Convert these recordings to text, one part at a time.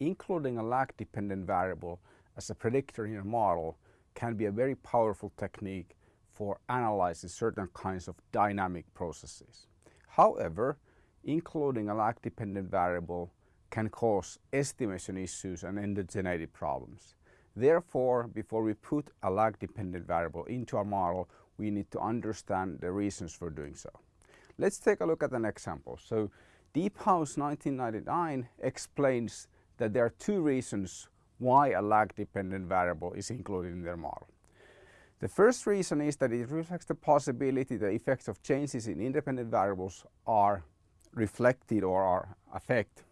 including a lag-dependent variable as a predictor in a model can be a very powerful technique for analyzing certain kinds of dynamic processes. However, including a lag-dependent variable can cause estimation issues and endogeneity problems. Therefore, before we put a lag-dependent variable into our model, we need to understand the reasons for doing so. Let's take a look at an example. So Deephouse 1999 explains that there are two reasons why a lag-dependent variable is included in their model. The first reason is that it reflects the possibility that effects of changes in independent variables are reflected or are affect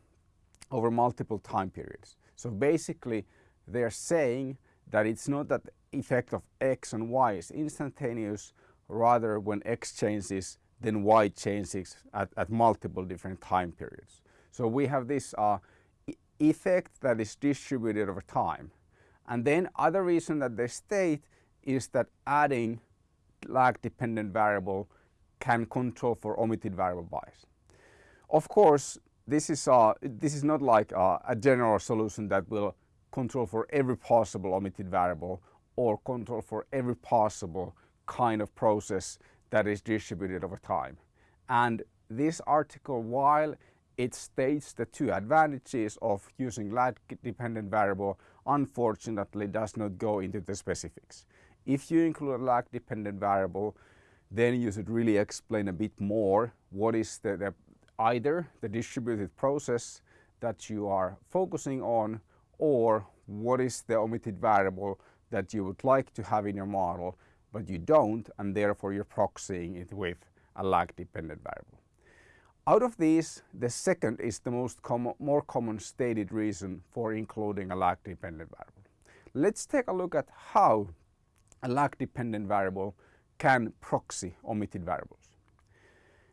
over multiple time periods. So basically they're saying that it's not that effect of x and y is instantaneous, rather when x changes then y changes at, at multiple different time periods. So we have this uh, effect that is distributed over time. And then other reason that they state is that adding lag dependent variable can control for omitted variable bias. Of course, this is, uh, this is not like uh, a general solution that will control for every possible omitted variable or control for every possible kind of process that is distributed over time. And this article, while it states the two advantages of using lag dependent variable, unfortunately does not go into the specifics. If you include a lag dependent variable, then you should really explain a bit more what is the, the either the distributed process that you are focusing on or what is the omitted variable that you would like to have in your model but you don't and therefore you're proxying it with a lag dependent variable. Out of these, the second is the most com more common stated reason for including a lag dependent variable. Let's take a look at how a lag dependent variable can proxy omitted variables.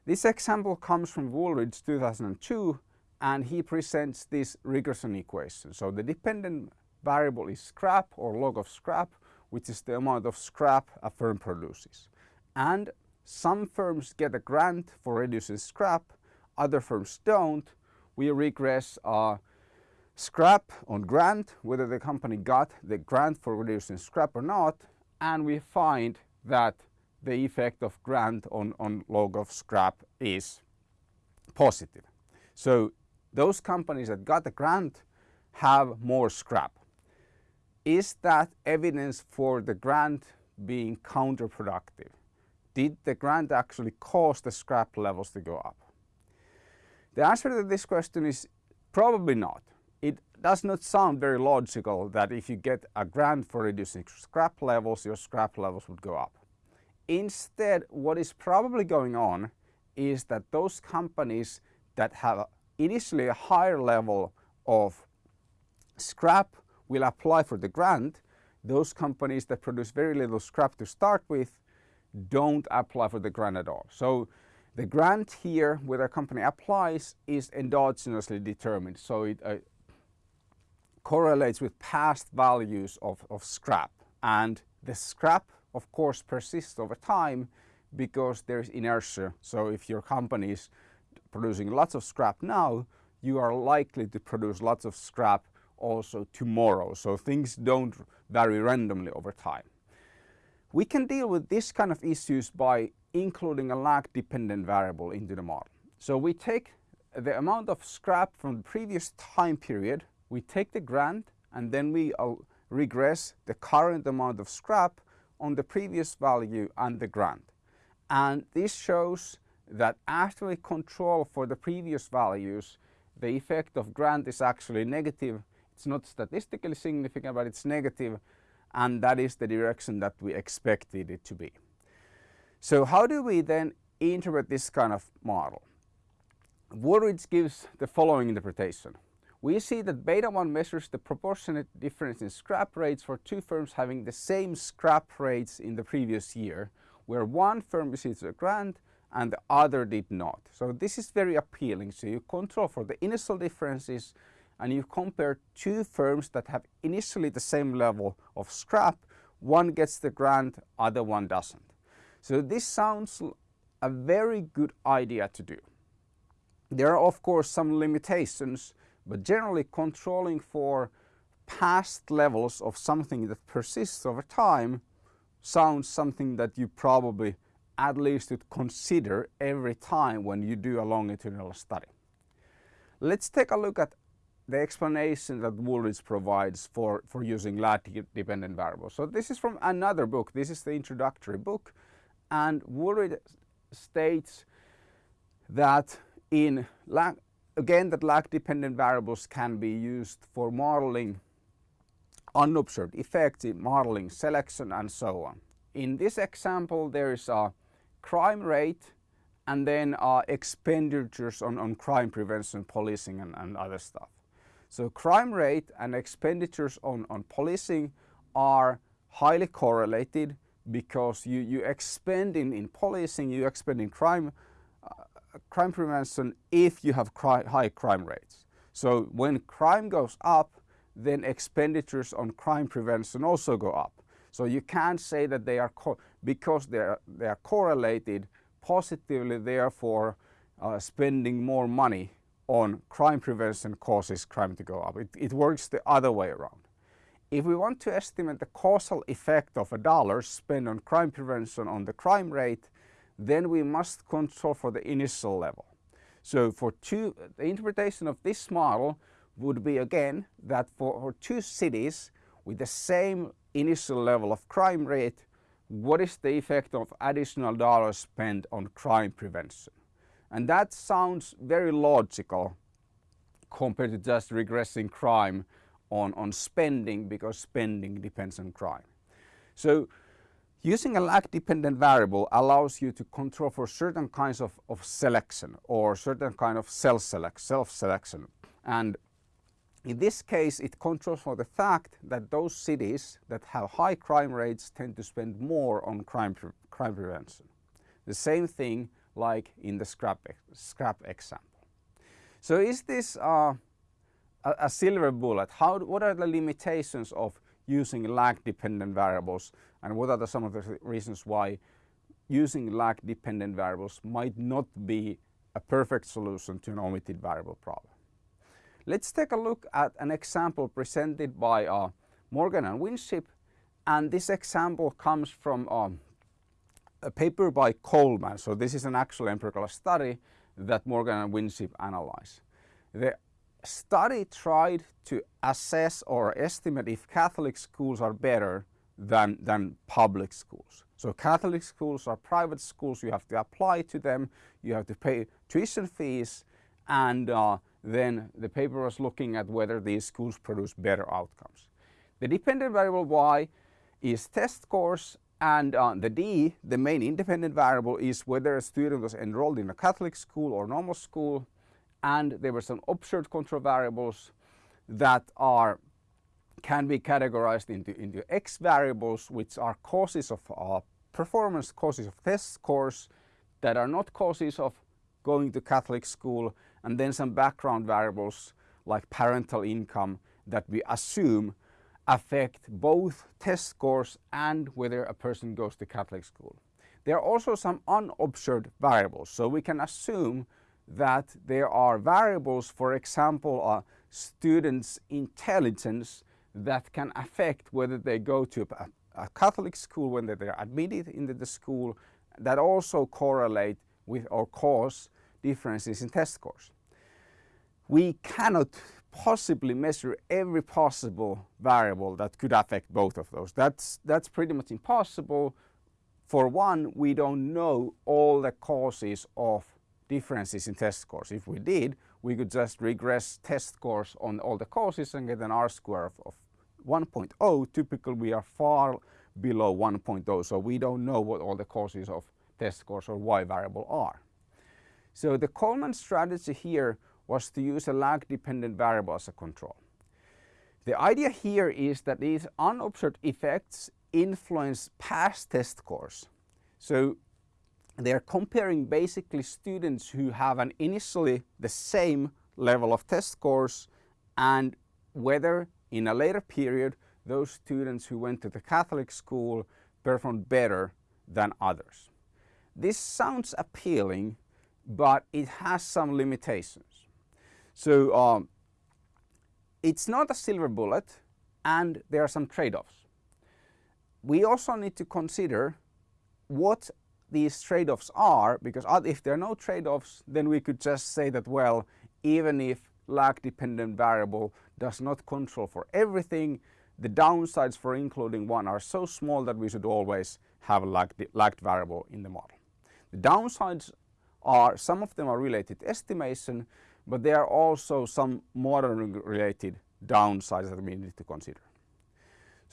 This example comes from Wooldridge 2002 and he presents this regression equation. So the dependent variable is scrap or log of scrap which is the amount of scrap a firm produces. And some firms get a grant for reducing scrap, other firms don't. We regress uh, scrap on grant, whether the company got the grant for reducing scrap or not, and we find that the effect of grant on, on log of scrap is positive. So those companies that got the grant have more scrap. Is that evidence for the grant being counterproductive? Did the grant actually cause the scrap levels to go up? The answer to this question is probably not. It does not sound very logical that if you get a grant for reducing scrap levels, your scrap levels would go up. Instead, what is probably going on is that those companies that have initially a higher level of scrap will apply for the grant. Those companies that produce very little scrap to start with don't apply for the grant at all. So the grant here where a company applies is endogenously determined. So it uh, correlates with past values of, of scrap and the scrap of course persists over time because there's inertia. So if your company is producing lots of scrap now, you are likely to produce lots of scrap also tomorrow. So things don't vary randomly over time. We can deal with this kind of issues by including a lag dependent variable into the model. So we take the amount of scrap from the previous time period, we take the grant and then we uh, regress the current amount of scrap on the previous value and the grant. And this shows that after we control for the previous values, the effect of grant is actually negative. It's not statistically significant, but it's negative, and that is the direction that we expected it to be. So how do we then interpret this kind of model? Wooldridge gives the following interpretation we see that beta 1 measures the proportionate difference in scrap rates for two firms having the same scrap rates in the previous year, where one firm receives a grant and the other did not. So this is very appealing. So you control for the initial differences and you compare two firms that have initially the same level of scrap. One gets the grant, other one doesn't. So this sounds a very good idea to do. There are of course some limitations but generally controlling for past levels of something that persists over time sounds something that you probably at least would consider every time when you do a longitudinal study. Let's take a look at the explanation that Wooldridge provides for, for using lag-dependent variables. So this is from another book. This is the introductory book. And Wooldridge states that in lag, again that lag-dependent variables can be used for modeling unobserved effects in modeling selection and so on. In this example there is a crime rate and then uh, expenditures on, on crime prevention, policing and, and other stuff. So crime rate and expenditures on, on policing are highly correlated because you, you expend in, in policing, you expend in crime, uh, crime prevention if you have cri high crime rates. So when crime goes up, then expenditures on crime prevention also go up. So you can't say that they are, because they are, they are correlated positively, therefore uh, spending more money on crime prevention causes crime to go up. It, it works the other way around. If we want to estimate the causal effect of a dollar spent on crime prevention on the crime rate, then we must control for the initial level. So for two, the interpretation of this model would be again that for, two cities with the same initial level of crime rate, what is the effect of additional dollars spent on crime prevention? And that sounds very logical compared to just regressing crime on, on spending because spending depends on crime. So using a lag dependent variable allows you to control for certain kinds of, of selection or certain kind of self-select, self-selection. And in this case, it controls for the fact that those cities that have high crime rates tend to spend more on crime, pre crime prevention. The same thing like in the scrap, scrap example. So is this uh, a, a, silver bullet? How, what are the limitations of using lag-dependent variables and what are the, some of the reasons why using lag-dependent variables might not be a perfect solution to an omitted variable problem? Let's take a look at an example presented by uh, Morgan and Winship and this example comes from um, a paper by Coleman. So this is an actual empirical study that Morgan and Winship analyzed. The study tried to assess or estimate if Catholic schools are better than, than public schools. So Catholic schools are private schools, you have to apply to them, you have to pay tuition fees, and uh, then the paper was looking at whether these schools produce better outcomes. The dependent variable y is test scores and uh, the D, the main independent variable, is whether a student was enrolled in a Catholic school or normal school. And there were some observed control variables that are can be categorized into, into X variables, which are causes of uh, performance, causes of test scores that are not causes of going to Catholic school, and then some background variables like parental income that we assume affect both test scores and whether a person goes to Catholic school. There are also some unobserved variables, so we can assume that there are variables, for example, uh, students' intelligence that can affect whether they go to a, a Catholic school when they are admitted into the school that also correlate with or cause differences in test scores. We cannot possibly measure every possible variable that could affect both of those. That's, that's pretty much impossible. For one, we don't know all the causes of differences in test scores. If we did, we could just regress test scores on all the causes and get an R-square of, of 1.0. Typically, we are far below 1.0, so we don't know what all the causes of test scores or Y variable are. So the Coleman strategy here was to use a lag-dependent variable as a control. The idea here is that these unobserved effects influence past test scores. So they're comparing basically students who have an initially the same level of test scores and whether in a later period those students who went to the Catholic school performed better than others. This sounds appealing, but it has some limitations. So um, it's not a silver bullet and there are some trade-offs. We also need to consider what these trade-offs are because if there are no trade-offs then we could just say that well even if lag dependent variable does not control for everything the downsides for including one are so small that we should always have a lagged, lagged variable in the model. The downsides are some of them are related to estimation but there are also some modeling related downsides that we need to consider.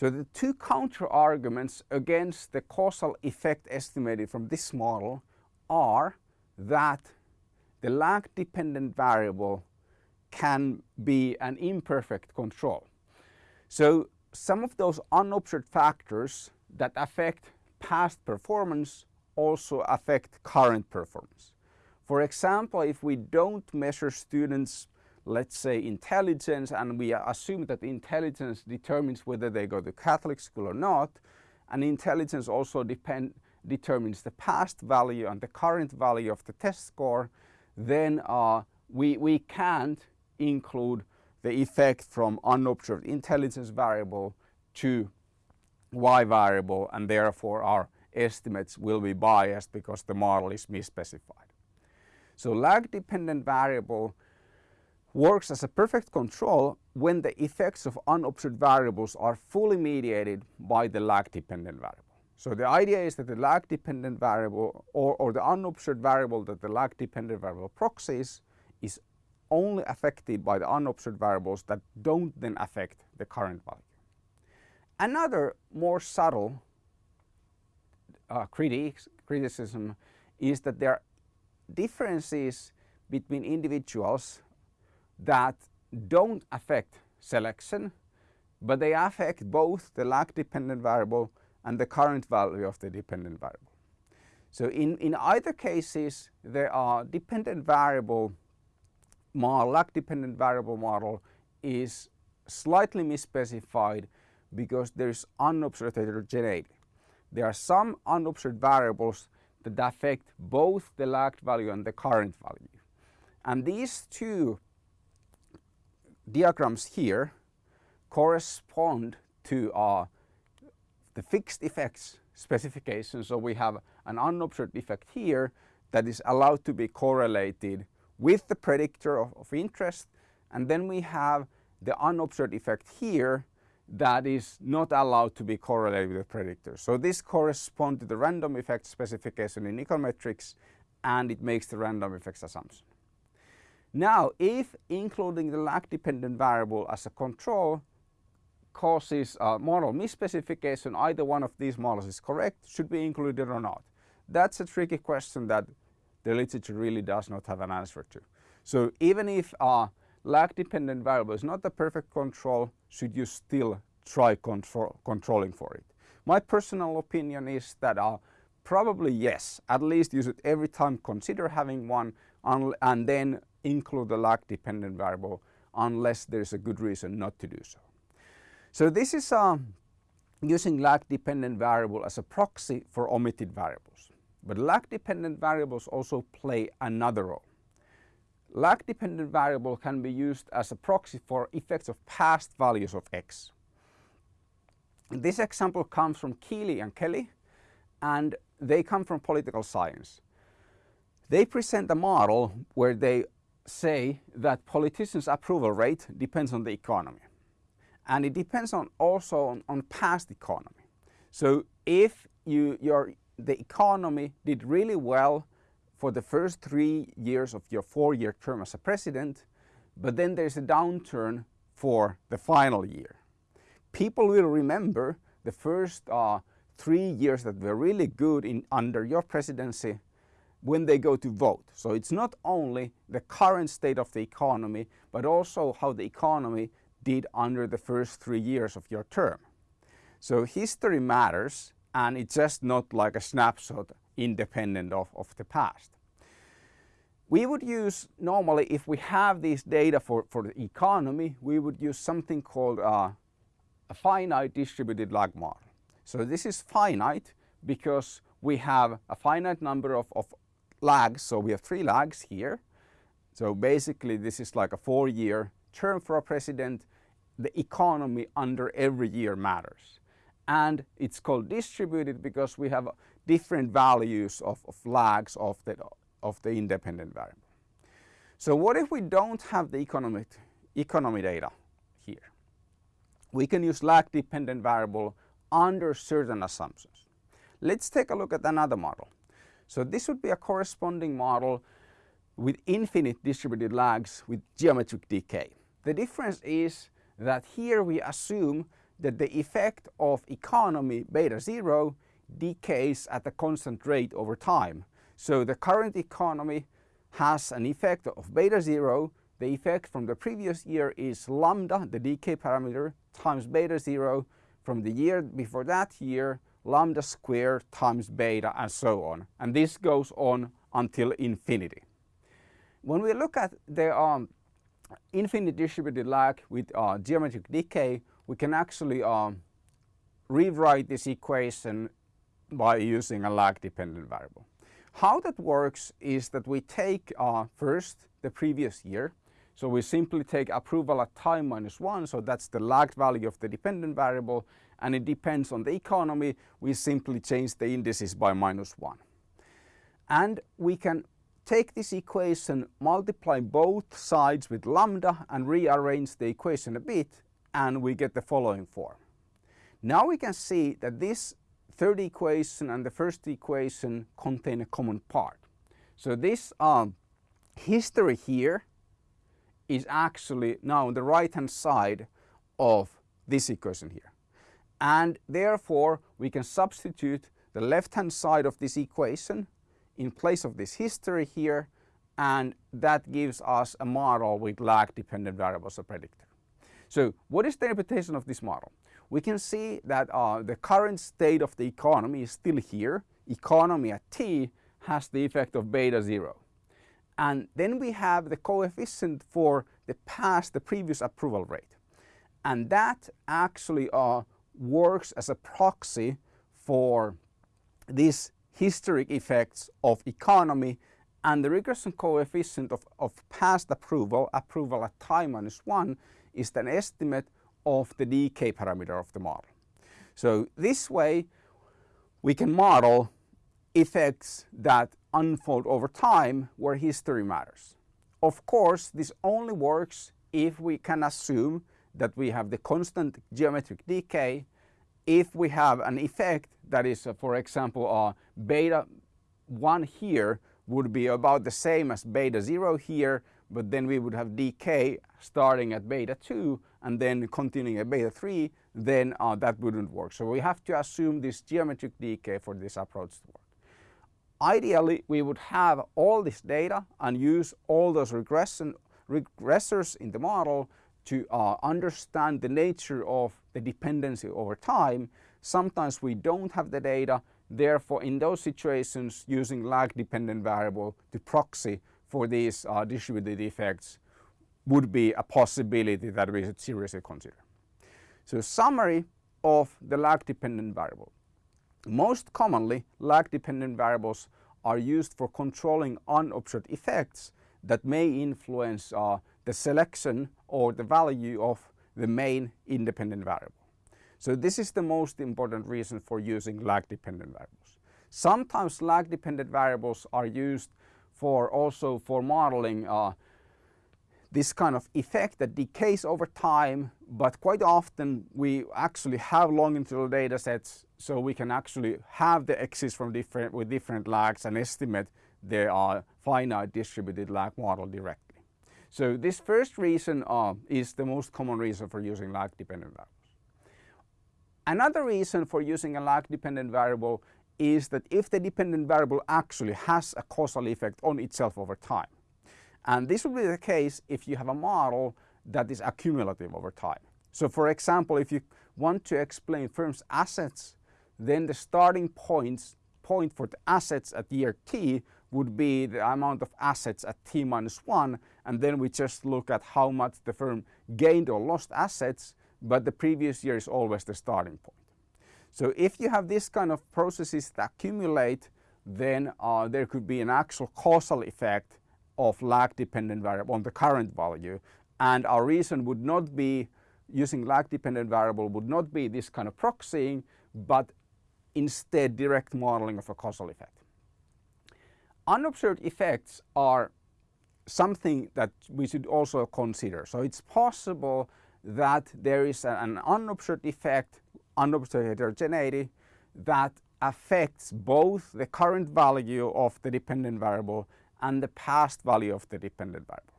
So the two counter arguments against the causal effect estimated from this model are that the lag dependent variable can be an imperfect control. So some of those unobserved factors that affect past performance also affect current performance. For example, if we don't measure students let's say intelligence and we assume that intelligence determines whether they go to Catholic school or not and intelligence also depend, determines the past value and the current value of the test score then uh, we, we can't include the effect from unobserved intelligence variable to y variable and therefore our estimates will be biased because the model is misspecified. So lag dependent variable works as a perfect control when the effects of unobserved variables are fully mediated by the lag dependent variable. So the idea is that the lag dependent variable or, or the unobserved variable that the lag dependent variable proxies is only affected by the unobserved variables that don't then affect the current value. Another more subtle uh, criticism is that there are differences between individuals that don't affect selection, but they affect both the lag dependent variable and the current value of the dependent variable. So in, in either cases, there are dependent variable model, lag dependent variable model is slightly misspecified because there is unobserved heterogeneity. There are some unobserved variables that affect both the lagged value and the current value. And these two diagrams here correspond to uh, the fixed effects specification. So we have an unobserved effect here that is allowed to be correlated with the predictor of, of interest and then we have the unobserved effect here that is not allowed to be correlated with the predictor. So this corresponds to the random effect specification in econometrics and it makes the random effects assumption. Now, if including the lag dependent variable as a control causes a model misspecification, either one of these models is correct, should be included or not. That's a tricky question that the literature really does not have an answer to. So even if a lag dependent variable is not the perfect control, should you still try control, controlling for it? My personal opinion is that uh, probably yes, at least you should every time consider having one and then include the lag dependent variable unless there's a good reason not to do so. So this is um, using lag dependent variable as a proxy for omitted variables. But lag dependent variables also play another role. Lag dependent variable can be used as a proxy for effects of past values of x. This example comes from Keele and Kelly and they come from political science. They present a model where they say that politicians' approval rate depends on the economy. And it depends on also on, on past economy. So if you, your, the economy did really well for the first three years of your four-year term as a president, but then there's a downturn for the final year. People will remember the first uh, three years that were really good in, under your presidency when they go to vote. So it's not only the current state of the economy, but also how the economy did under the first three years of your term. So history matters and it's just not like a snapshot independent of, of the past. We would use normally if we have these data for, for the economy, we would use something called uh, a finite distributed lag model. So this is finite because we have a finite number of, of lags. So we have three lags here. So basically this is like a four year term for a president the economy under every year matters. And it's called distributed because we have different values of, of lags of the, of the independent variable. So what if we don't have the economic, economy data here? We can use lag dependent variable under certain assumptions. Let's take a look at another model. So this would be a corresponding model with infinite distributed lags with geometric decay. The difference is that here we assume that the effect of economy beta zero decays at a constant rate over time. So the current economy has an effect of beta zero. The effect from the previous year is lambda, the decay parameter, times beta zero. From the year before that year, lambda squared times beta and so on. And this goes on until infinity. When we look at the um, infinite distributed lag with uh, geometric decay, we can actually um, rewrite this equation by using a lag dependent variable. How that works is that we take uh, first the previous year. So we simply take approval at time minus one. So that's the lagged value of the dependent variable. And it depends on the economy. We simply change the indices by minus one. And we can take this equation, multiply both sides with lambda and rearrange the equation a bit and we get the following form. Now we can see that this third equation and the first equation contain a common part. So this um, history here is actually now on the right hand side of this equation here. And therefore we can substitute the left hand side of this equation in place of this history here and that gives us a model with lag dependent variables as predictor. So what is the interpretation of this model? we can see that uh, the current state of the economy is still here. Economy at t has the effect of beta zero. And then we have the coefficient for the past, the previous approval rate. And that actually uh, works as a proxy for these historic effects of economy and the regression coefficient of, of past approval, approval at time minus one, is an estimate of the decay parameter of the model. So this way we can model effects that unfold over time where history matters. Of course, this only works if we can assume that we have the constant geometric decay, if we have an effect that is, uh, for example, uh, beta 1 here would be about the same as beta 0 here, but then we would have decay starting at beta 2 and then continuing at beta 3, then uh, that wouldn't work. So we have to assume this geometric decay for this approach to work. Ideally, we would have all this data and use all those regression, regressors in the model to uh, understand the nature of the dependency over time. Sometimes we don't have the data, therefore in those situations using lag dependent variable to proxy for these uh, distributed effects would be a possibility that we should seriously consider. So summary of the lag dependent variable. Most commonly lag dependent variables are used for controlling unobserved effects that may influence uh, the selection or the value of the main independent variable. So this is the most important reason for using lag dependent variables. Sometimes lag dependent variables are used for also for modeling uh, this kind of effect that decays over time, but quite often we actually have long interval data sets so we can actually have the axis from different with different lags and estimate the uh, finite distributed lag model directly. So this first reason uh, is the most common reason for using lag dependent variables. Another reason for using a lag dependent variable is that if the dependent variable actually has a causal effect on itself over time. And this will be the case if you have a model that is accumulative over time. So for example, if you want to explain firm's assets, then the starting points, point for the assets at year t would be the amount of assets at t minus 1 and then we just look at how much the firm gained or lost assets but the previous year is always the starting point. So if you have this kind of processes that accumulate, then uh, there could be an actual causal effect of lag dependent variable on the current value. And our reason would not be using lag-dependent variable would not be this kind of proxying, but instead direct modeling of a causal effect. Unobserved effects are something that we should also consider. So it's possible that there is an unobserved effect, unobserved heterogeneity, that affects both the current value of the dependent variable and the past value of the dependent variable.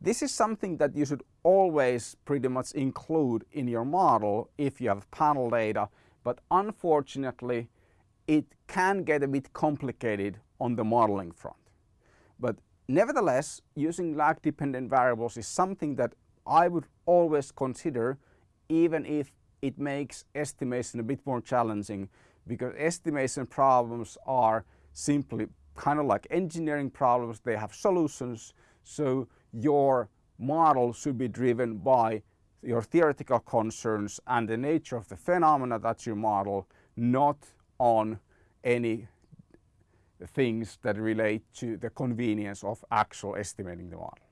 This is something that you should always pretty much include in your model if you have panel data, but unfortunately it can get a bit complicated on the modeling front. But nevertheless, using lag dependent variables is something that I would always consider even if it makes estimation a bit more challenging because estimation problems are simply kind of like engineering problems, they have solutions. So your model should be driven by your theoretical concerns and the nature of the phenomena that you model, not on any things that relate to the convenience of actual estimating the model.